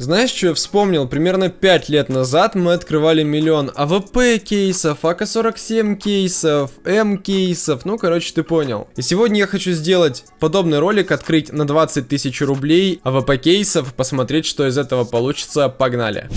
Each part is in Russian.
Знаешь, что я вспомнил? Примерно 5 лет назад мы открывали миллион АВП кейсов, АК-47 кейсов, М кейсов, ну, короче, ты понял. И сегодня я хочу сделать подобный ролик, открыть на 20 тысяч рублей АВП кейсов, посмотреть, что из этого получится. Погнали!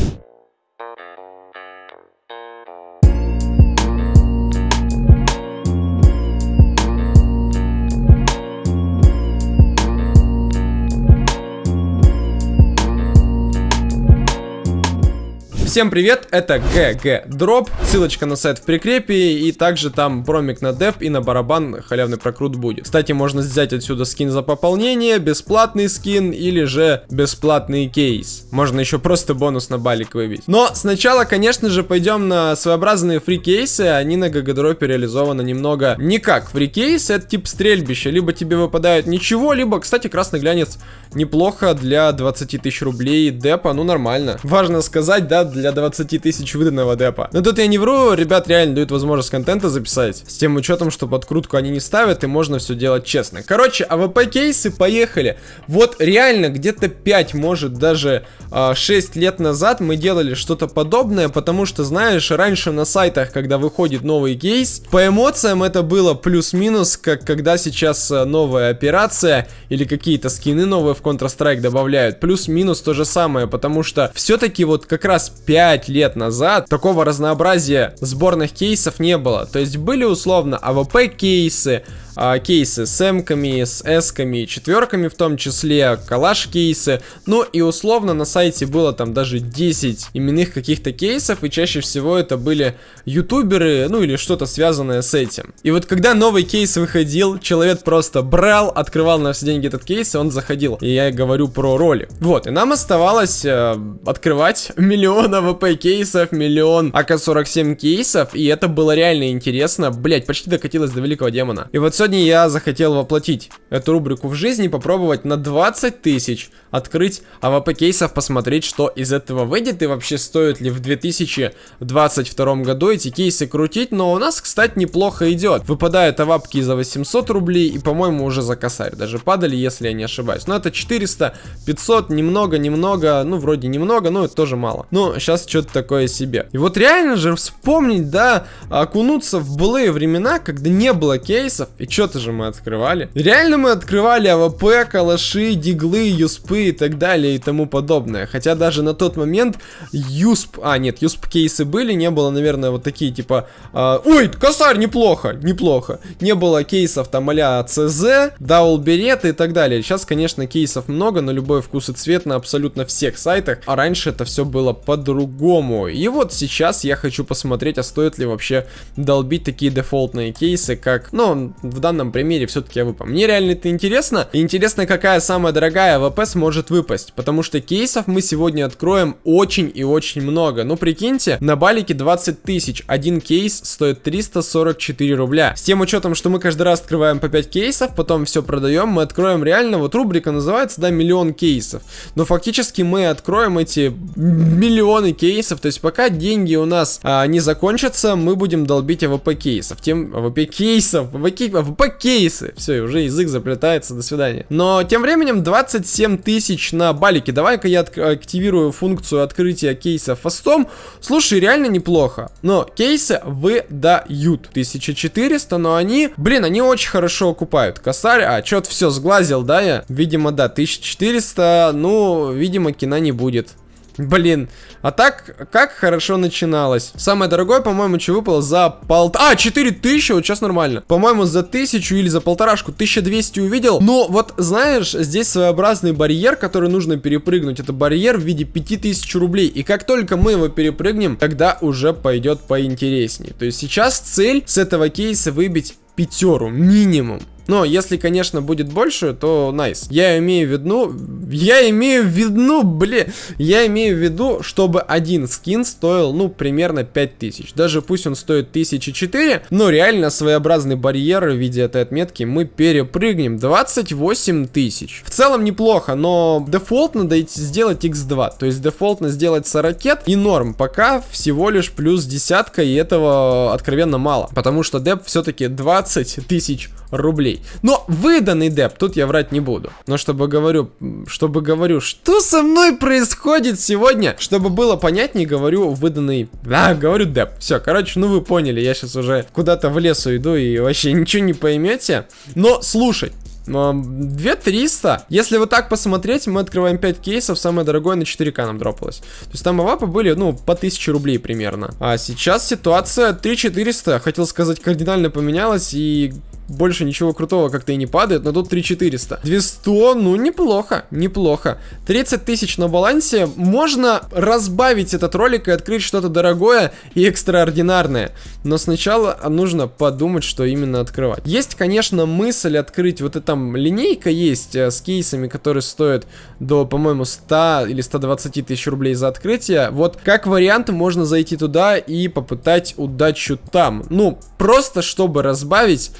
Всем привет, это GG Drop, ссылочка на сайт в прикрепе, и также там промик на деп и на барабан халявный прокрут будет. Кстати, можно взять отсюда скин за пополнение, бесплатный скин или же бесплатный кейс. Можно еще просто бонус на балик выбить. Но сначала, конечно же, пойдем на своеобразные free кейсы, они на GG Drop е реализованы немного не как free кейс, это тип стрельбища, либо тебе выпадает ничего, либо, кстати, красный глянец неплохо для 20 тысяч рублей депа, ну нормально. Важно сказать, да, для для 20 тысяч выданного депа. Но тут я не вру, ребят реально дают возможность контента записать. С тем учетом, что подкрутку они не ставят, и можно все делать честно. Короче, АВП кейсы, поехали. Вот реально где-то 5, может даже э, 6 лет назад мы делали что-то подобное, потому что, знаешь, раньше на сайтах, когда выходит новый кейс, по эмоциям это было плюс-минус, как когда сейчас э, новая операция или какие-то скины новые в Counter-Strike добавляют. Плюс-минус то же самое, потому что все-таки вот как раз 5 лет назад такого разнообразия сборных кейсов не было. То есть были условно АВП кейсы, а, кейсы с эмками, с эсками, четверками в том числе, калаш кейсы. Ну и условно на сайте было там даже 10 именных каких-то кейсов, и чаще всего это были ютуберы, ну или что-то связанное с этим. И вот когда новый кейс выходил, человек просто брал, открывал на все деньги этот кейс, и он заходил. И я говорю про ролик. Вот, и нам оставалось э, открывать миллион АВП кейсов, миллион АК-47 кейсов, и это было реально интересно. Блять, почти докатилось до великого демона. И вот сегодня я захотел воплотить эту рубрику в жизни, попробовать на 20 тысяч открыть АВП кейсов, посмотреть, что из этого выйдет и вообще стоит ли в 2022 году эти кейсы крутить. Но у нас, кстати, неплохо идет. Выпадают авапки за 800 рублей и, по-моему, уже за косарь даже падали, если я не ошибаюсь. Но это 400, 500, немного, немного, ну, вроде немного, но это тоже мало. Ну, сейчас что-то такое себе. И вот реально же вспомнить, да, окунуться в былые времена, когда не было кейсов, и что-то же мы открывали. Реально мы открывали АВП, калаши, диглы, юспы и так далее и тому подобное. Хотя даже на тот момент юсп... А, нет, юсп кейсы были, не было, наверное, вот такие типа... Э, ой, косарь, неплохо, неплохо. Не было кейсов там CZ, dual берет и так далее. Сейчас, конечно, кейсов много, на любой вкус и цвет на абсолютно всех сайтах. А раньше это все было по-другому. И вот сейчас я хочу посмотреть, а стоит ли вообще долбить такие дефолтные кейсы, как... Ну, в данном примере все-таки АВП. Мне реально это интересно. И интересно, какая самая дорогая АВП сможет выпасть. Потому что кейсов мы сегодня откроем очень и очень много. Ну, прикиньте, на балике 20 тысяч. Один кейс стоит 344 рубля. С тем учетом, что мы каждый раз открываем по 5 кейсов, потом все продаем, мы откроем реально, вот рубрика называется, да, миллион кейсов. Но фактически мы откроем эти миллионы кейсов. То есть пока деньги у нас а, не закончатся, мы будем долбить АВП кейсов. Тем АВП кейсов, АВП, по кейсы. Все, уже язык заплетается, до свидания. Но тем временем 27 тысяч на балике. Давай-ка я активирую функцию открытия кейса фастом. Слушай, реально неплохо. Но кейсы выдают. 1400, но они, блин, они очень хорошо окупают. Косарь, а, что-то все сглазил, да, я? Видимо, да, 1400, ну, видимо, кино не будет. Блин, а так, как хорошо начиналось. Самое дорогое, по-моему, что выпало за пол... А, 4000, вот сейчас нормально. По-моему, за тысячу или за полторашку 1200 увидел. Но вот, знаешь, здесь своеобразный барьер, который нужно перепрыгнуть. Это барьер в виде 5000 рублей. И как только мы его перепрыгнем, тогда уже пойдет поинтереснее. То есть сейчас цель с этого кейса выбить пятеру минимум. Но если, конечно, будет больше, то. Nice. Я имею в виду... Я имею в виду, блин... Я имею в виду, чтобы один скин стоил, ну, примерно 5000. Даже пусть он стоит 1004, но реально своеобразный барьер в виде этой отметки мы перепрыгнем. 28 тысяч. В целом неплохо, но дефолтно сделать x2. То есть дефолтно сделать 40 и норм. Пока всего лишь плюс десятка, и этого откровенно мало. Потому что деп все-таки 20 тысяч рублей. Но выданный деп, тут я врать не буду. Но чтобы говорю, чтобы говорю, что со мной происходит сегодня, чтобы было понятнее, говорю выданный, да, говорю деп. Все, короче, ну вы поняли, я сейчас уже куда-то в лесу иду и вообще ничего не поймете. Но слушай, 2300. Если вот так посмотреть, мы открываем 5 кейсов, самое дорогое на 4к нам дропалось. То есть там авапы были, ну, по 1000 рублей примерно. А сейчас ситуация 3400, хотел сказать, кардинально поменялась, и больше ничего крутого как-то и не падает, но тут 3400. 200, ну неплохо, неплохо. 30 тысяч на балансе, можно разбавить этот ролик и открыть что-то дорогое и экстраординарное. Но сначала нужно подумать, что именно открывать. Есть, конечно, мысль открыть, вот эта там линейка есть э, с кейсами, которые стоят до, по-моему, 100 или 120 тысяч рублей за открытие. Вот как вариант можно зайти туда и попытать удачу там. Ну, просто чтобы разбавить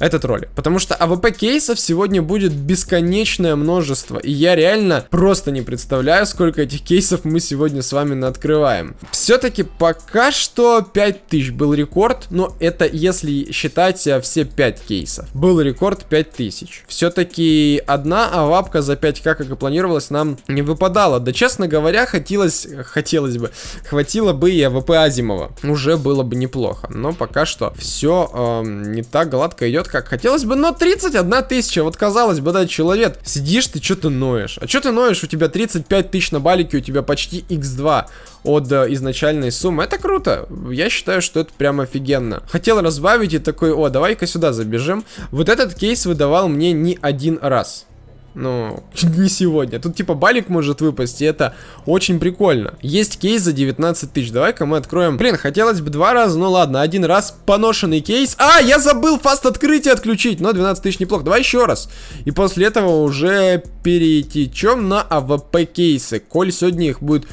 этот ролик. Потому что АВП кейсов сегодня будет бесконечное множество. И я реально просто не представляю, сколько этих кейсов мы сегодня с вами открываем. Все-таки пока что 5000 был рекорд. Но это если считать все 5 кейсов. Был рекорд 5000. Все-таки одна авапка за 5к, как и планировалось, нам не выпадала. Да, честно говоря, хотелось, хотелось бы, хватило бы и АВП Азимова. Уже было бы неплохо. Но пока что все э, не так гладко идет, как хотелось бы, но 31 тысяча, вот казалось бы, да, человек, сидишь ты, что ты ноешь? А что ты ноешь? У тебя 35 тысяч на балике, у тебя почти x2 от э, изначальной суммы. Это круто. Я считаю, что это прям офигенно. Хотел разбавить и такой, о, давай-ка сюда забежим. Вот этот кейс выдавал мне не один раз. Ну, не сегодня. Тут типа балик может выпасть, и это очень прикольно. Есть кейс за 19 тысяч. Давай-ка мы откроем. Блин, хотелось бы два раза, ну ладно, один раз поношенный кейс. А, я забыл fast открытие отключить, но 12 тысяч неплохо. Давай еще раз. И после этого уже перетечем на АВП кейсы. Коль сегодня их будет...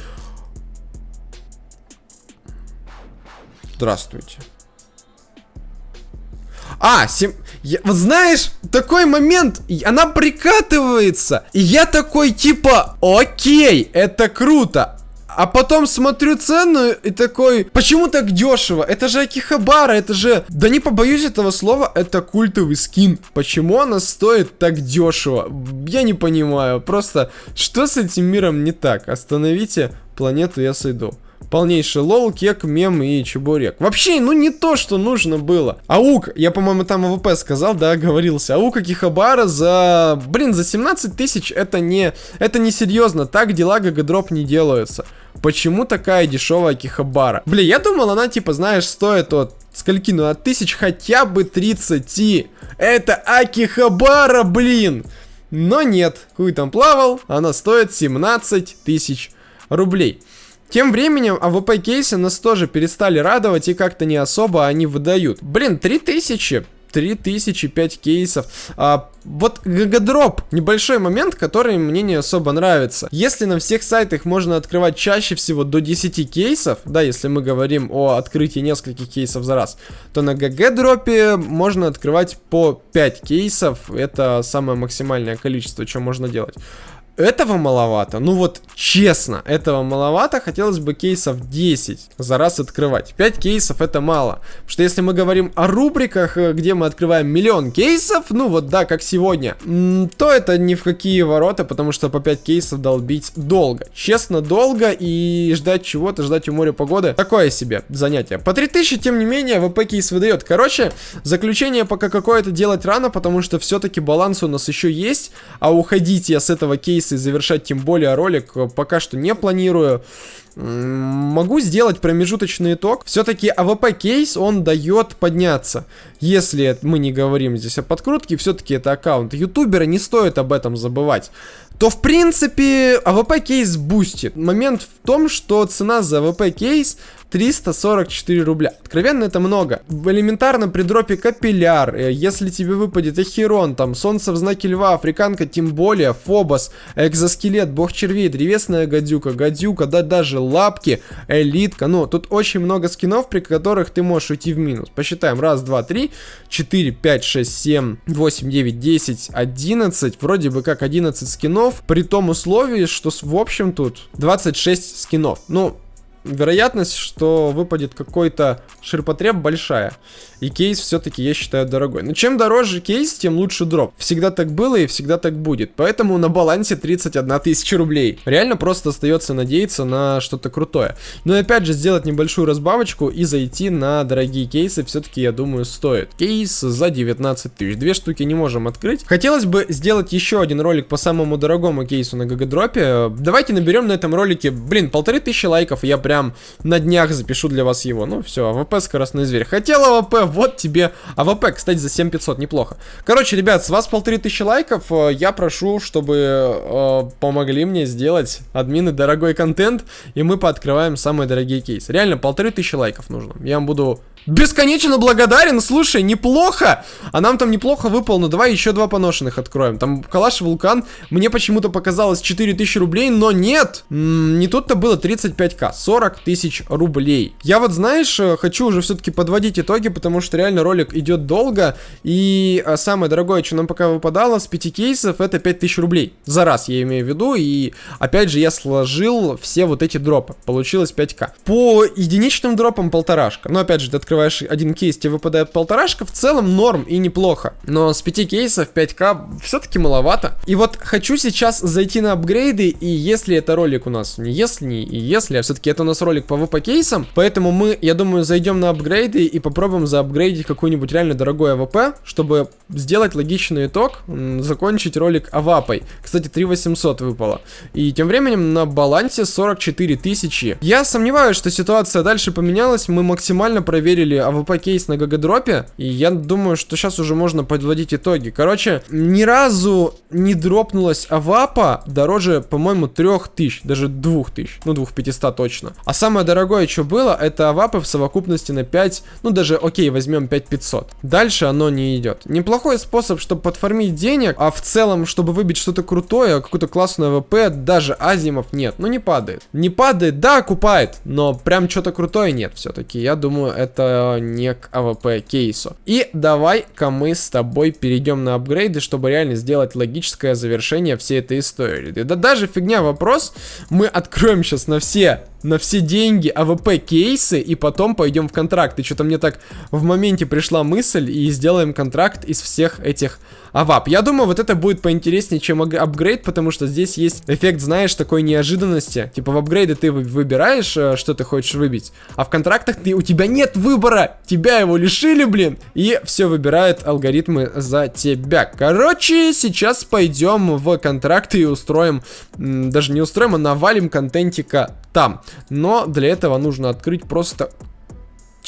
Здравствуйте. А, сем... Я, вот знаешь, такой момент, она прикатывается, и я такой типа, окей, это круто, а потом смотрю цену и такой, почему так дешево? Это же Акихабара, это же, да не побоюсь этого слова, это культовый скин. Почему она стоит так дешево? Я не понимаю, просто что с этим миром не так? Остановите планету, я сойду. Полнейший лол, кек, мем и чебурек. Вообще, ну не то, что нужно было. AUG, я, по-моему, там АВП сказал, да, говорился. AUG Акихабара за... Блин, за 17 тысяч это не... Это не серьезно. Так дела GG Drop не делаются. Почему такая дешевая Акихабара? Блин, я думал, она, типа, знаешь, стоит от скольки, ну, от тысяч хотя бы 30. Это Акихабара, блин! Но нет, хуй там плавал, она стоит 17 тысяч рублей. Тем временем AWP кейсы нас тоже перестали радовать и как-то не особо они выдают. Блин, 3000 3005 кейсов. А, вот GGDrop, небольшой момент, который мне не особо нравится. Если на всех сайтах можно открывать чаще всего до 10 кейсов, да, если мы говорим о открытии нескольких кейсов за раз, то на GGDrop е можно открывать по 5 кейсов. Это самое максимальное количество, что можно делать. Этого маловато. Ну вот, честно, этого маловато. Хотелось бы кейсов 10 за раз открывать. 5 кейсов это мало. Потому что если мы говорим о рубриках, э, где мы открываем миллион кейсов, ну вот да, как сегодня, то это ни в какие ворота, потому что по 5 кейсов долбить долго. Честно, долго и ждать чего-то, ждать у моря погоды. Такое себе занятие. По 3000, тем не менее, ВП кейс выдает. Короче, заключение пока какое-то делать рано, потому что все-таки баланс у нас еще есть, а уходить я с этого кейса кейсы завершать тем более ролик пока что не планирую. Могу сделать промежуточный итог. Все-таки AWP кейс, он дает подняться. Если мы не говорим здесь о подкрутке, все-таки это аккаунт ютубера, не стоит об этом забывать. То в принципе AWP кейс бустит. Момент в том, что цена за AWP кейс 344 рубля. Откровенно это много. Элементарно при дропе капилляр, э, если тебе выпадет Ахерон, там, Солнце в знаке Льва, Африканка, тем более, Фобос, Экзоскелет, Бог червей, Древесная гадюка, Гадюка, да даже Лапки, Элитка. Ну, тут очень много скинов, при которых ты можешь уйти в минус. Посчитаем. Раз, два, три, четыре, пять, шесть, семь, восемь, девять, десять, одиннадцать. Вроде бы как 11 скинов, при том условии, что в общем тут 26 скинов. Ну, вероятность, что выпадет какой-то ширпотреб большая. И кейс все-таки, я считаю, дорогой. Но чем дороже кейс, тем лучше дроп. Всегда так было и всегда так будет. Поэтому на балансе 31 тысяча рублей. Реально просто остается надеяться на что-то крутое. Но и опять же, сделать небольшую разбавочку и зайти на дорогие кейсы все-таки, я думаю, стоит. Кейс за 19 тысяч. Две штуки не можем открыть. Хотелось бы сделать еще один ролик по самому дорогому кейсу на GGDrop е. Давайте наберем на этом ролике, блин, полторы тысячи лайков. Я прям на днях запишу для вас его. Ну все, AWP скоростной зверь. Хотел AWP, вот тебе AWP, кстати, за 7500, неплохо. Короче, ребят, с вас полторы тысячи лайков, э, я прошу, чтобы э, помогли мне сделать админы дорогой контент, и мы пооткрываем самые дорогие кейсы. Реально, полторы тысячи лайков нужно. Я вам буду Бесконечно благодарен, слушай, неплохо. А нам там неплохо выпало, но давай еще два поношенных откроем. Там Калаш Вулкан, мне почему-то показалось 4000 рублей, но нет. Не тут-то было 35к, 40 тысяч рублей. Я вот, знаешь, э, хочу уже все-таки подводить итоги, потому что реально ролик идет долго. И а, самое дорогое, что нам пока выпадало с 5 кейсов, это 5000 рублей. За раз, я имею в виду. И опять же, я сложил все вот эти дропы. Получилось 5к. По единичным дропам полторашка. Но опять же, ты открываешь один кейс, тебе выпадает полторашка, в целом норм и неплохо. Но с 5 кейсов 5к все-таки маловато. И вот хочу сейчас зайти на апгрейды, и если это ролик у нас, не если, и если, а все-таки это нас ролик по AWP кейсам, поэтому мы, я думаю, зайдем на апгрейды и попробуем заапгрейдить какой-нибудь реально дорогой AWP, чтобы сделать логичный итог, закончить ролик авапой. Кстати, 3800 выпало. И тем временем на балансе 44 тысячи. Я сомневаюсь, что ситуация дальше поменялась, мы максимально проверили выпустили AWP кейс на GGDrop е, и я думаю, что сейчас уже можно подводить итоги. Короче, ни разу не дропнулась АВАПа дороже, по-моему, 3000, даже 2000, ну 2500 точно. А самое дорогое, что было, это АВАПы в совокупности на 5, ну даже, окей, возьмем 5500. Дальше оно не идет. Неплохой способ, чтобы подформить денег, а в целом, чтобы выбить что-то крутое, какую-то классную AWP, даже азимов нет, ну не падает. Не падает, да, окупает, но прям что-то крутое нет все-таки. Я думаю, это не к AWP кейсу. И давай-ка мы с тобой перейдем на апгрейды, чтобы реально сделать логическое завершение всей этой истории. Да даже фигня вопрос, мы откроем сейчас на все на все деньги AWP кейсы и потом пойдем в контракт. И что-то мне так в моменте пришла мысль и сделаем контракт из всех этих авап. Я думаю, вот это будет поинтереснее, чем апгрейд, потому что здесь есть эффект, знаешь, такой неожиданности. Типа в апгрейде ты выбираешь, э, что ты хочешь выбить, а в контрактах ты, у тебя нет выбора. Тебя его лишили, блин. И все выбирают алгоритмы за тебя. Короче, сейчас пойдем в контракты и устроим, даже не устроим, а навалим контентика там. Но для этого нужно открыть просто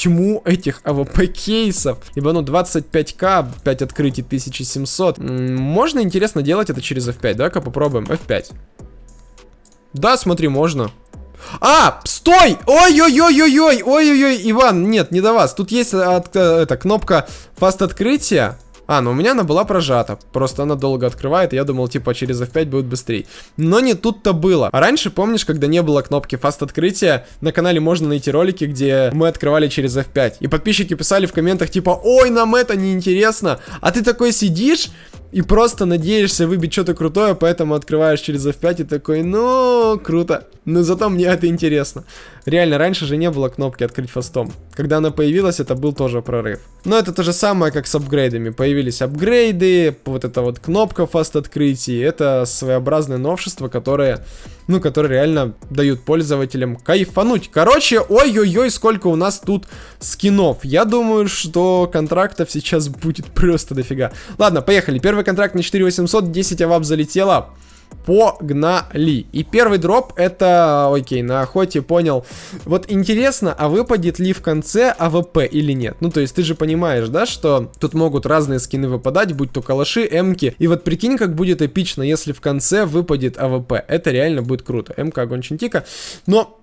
тьму этих AWP кейсов. Ибо ну 25к, 5 открытий 1700. Можно интересно делать это через F5. Давай-ка попробуем. F5. Да, смотри, можно. А, стой! Ой-ой-ой-ой-ой! Ой-ой-ой, Иван, нет, не до вас. Тут есть от, э, это, кнопка fast открытия. А, ну у меня она была прожата. Просто она долго открывает, и я думал, типа, через F5 будет быстрее. Но не тут-то было. А раньше, помнишь, когда не было кнопки фаст открытия, на канале можно найти ролики, где мы открывали через F5. И подписчики писали в комментах, типа, ой, нам это не интересно. А ты такой сидишь и просто надеешься выбить что-то крутое, поэтому открываешь через F5 и такой, ну, круто. Но зато мне это интересно. Реально, раньше же не было кнопки открыть фастом. Когда она появилась, это был тоже прорыв. Но это то же самое, как с апгрейдами. Появились апгрейды, вот эта вот кнопка фаст открытий. Это своеобразное новшество, которое, ну, которые реально дают пользователям кайфануть. Короче, ой-ой-ой, сколько у нас тут скинов. Я думаю, что контрактов сейчас будет просто дофига. Ладно, поехали. Первый контракт на 4800, 10 авап залетело. Погнали. И первый дроп это, окей, на охоте понял. Вот интересно, а выпадет ли в конце AWP или нет? Ну, то есть ты же понимаешь, да, что тут могут разные скины выпадать, будь то калаши, эмки. И вот прикинь, как будет эпично, если в конце выпадет AWP. Это реально будет круто. Эмка, огонь Чантико. Но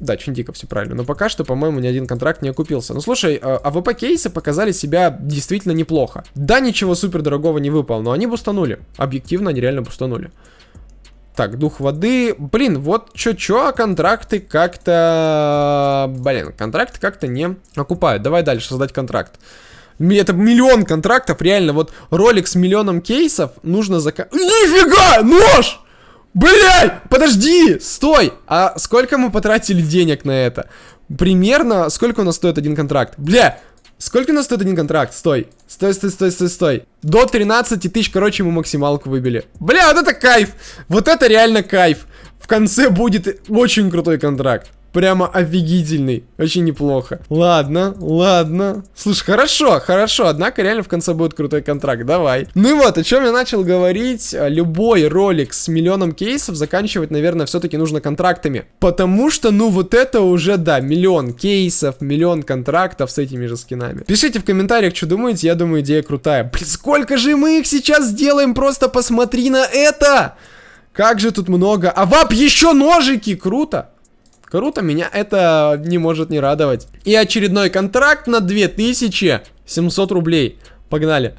да, Чантико, все правильно. Но пока что, по-моему, ни один контракт не окупился. Ну, слушай, а, AWP кейсы показали себя действительно неплохо. Да, ничего супер дорогого не выпал, но они бустанули. Объективно, они реально бустанули. Так, дух воды. Блин, вот чё-чё, а контракты как-то... Блин, контракты как-то не окупают. Давай дальше создать контракт. Это миллион контрактов, реально. Вот ролик с миллионом кейсов нужно зака... Нифига! Нож! Блядь, подожди, стой! А сколько мы потратили денег на это? Примерно, сколько у нас стоит один контракт? Бля, сколько у нас стоит один контракт? Стой, стой, стой, стой, стой, стой. До 13 тысяч, короче, мы максималку выбили. Бля, вот это кайф! Вот это реально кайф! В конце будет очень крутой контракт. Прямо офигительный. Очень неплохо. Ладно, ладно. Слушай, хорошо, хорошо. Однако реально в конце будет крутой контракт. Давай. Ну и вот, о чем я начал говорить. Любой ролик с миллионом кейсов заканчивать, наверное, все-таки нужно контрактами. Потому что, ну, вот это уже, да, миллион кейсов, миллион контрактов с этими же скинами. Пишите в комментариях, что думаете. Я думаю, идея крутая. Блин, сколько же мы их сейчас сделаем? Просто посмотри на это! Как же тут много. А вап, еще ножики! Круто! Круто, меня это не может не радовать. И очередной контракт на 2700 рублей. Погнали.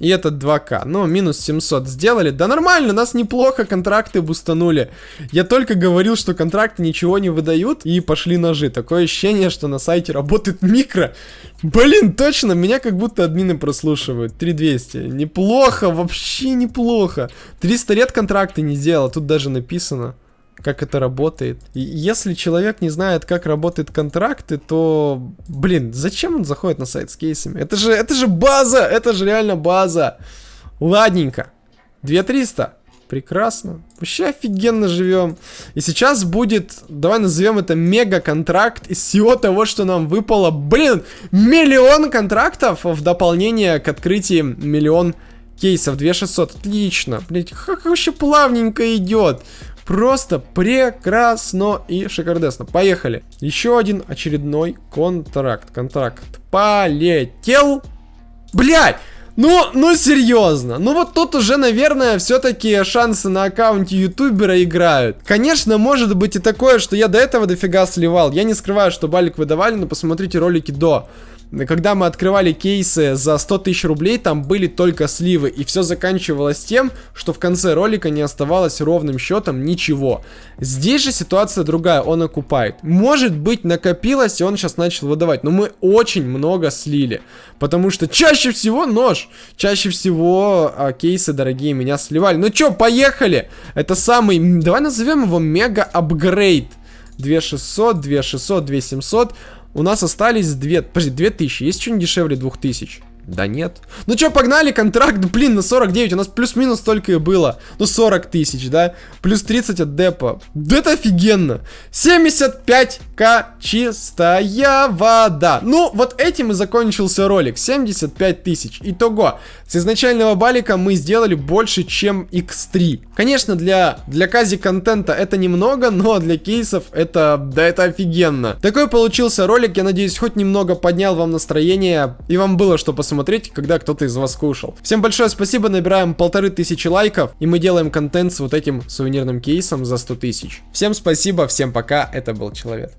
И этот 2К. Ну, минус 700 сделали. Да нормально, нас неплохо контракты бустанули. Я только говорил, что контракты ничего не выдают. И пошли ножи. Такое ощущение, что на сайте работает микро. Блин, точно, меня как будто админы прослушивают. 3200. Неплохо, вообще неплохо. 300 лет контракты не сделал. Тут даже написано как это работает. Если человек не знает, как работают контракты, то, блин, зачем он заходит на сайт с кейсами? Это же, это же база, это же реально база. Ладненько. 2300. Прекрасно. Вообще офигенно живем. И сейчас будет, давай назовем это мега-контракт из всего того, что нам выпало. Блин, миллион контрактов в дополнение к открытию миллион кейсов. 2600. Отлично. Блин, как вообще плавненько идет. Просто прекрасно и шикардесно. Поехали. Еще один очередной контракт. Контракт полетел. Блять! Ну, ну серьезно. Ну вот тут уже, наверное, все-таки шансы на аккаунте ютубера играют. Конечно, может быть и такое, что я до этого дофига сливал. Я не скрываю, что балик выдавали, но посмотрите ролики до когда мы открывали кейсы за 100 тысяч рублей, там были только сливы. И все заканчивалось тем, что в конце ролика не оставалось ровным счетом ничего. Здесь же ситуация другая, он окупает. Может быть накопилось, и он сейчас начал выдавать. Но мы очень много слили. Потому что чаще всего нож, чаще всего а, кейсы дорогие меня сливали. Ну чё, поехали! Это самый, давай назовем его мега-апгрейд. 2600, 2600, 2700 у нас остались две, подожди, 2000. Есть что-нибудь дешевле 2000? Да нет. Ну что, погнали, контракт, блин, на 49. У нас плюс-минус столько и было. Ну, 40 тысяч, да? Плюс 30 от депа. Да это офигенно. 75к чистая вода. Ну, вот этим и закончился ролик. 75 тысяч. Итого. С изначального балика мы сделали больше, чем x3. Конечно, для, для кази контента это немного, но для кейсов это, да это офигенно. Такой получился ролик. Я надеюсь, хоть немного поднял вам настроение. И вам было что посмотреть посмотреть, когда кто-то из вас кушал. Всем большое спасибо, набираем полторы тысячи лайков, и мы делаем контент с вот этим сувенирным кейсом за 100 тысяч. Всем спасибо, всем пока, это был Человек.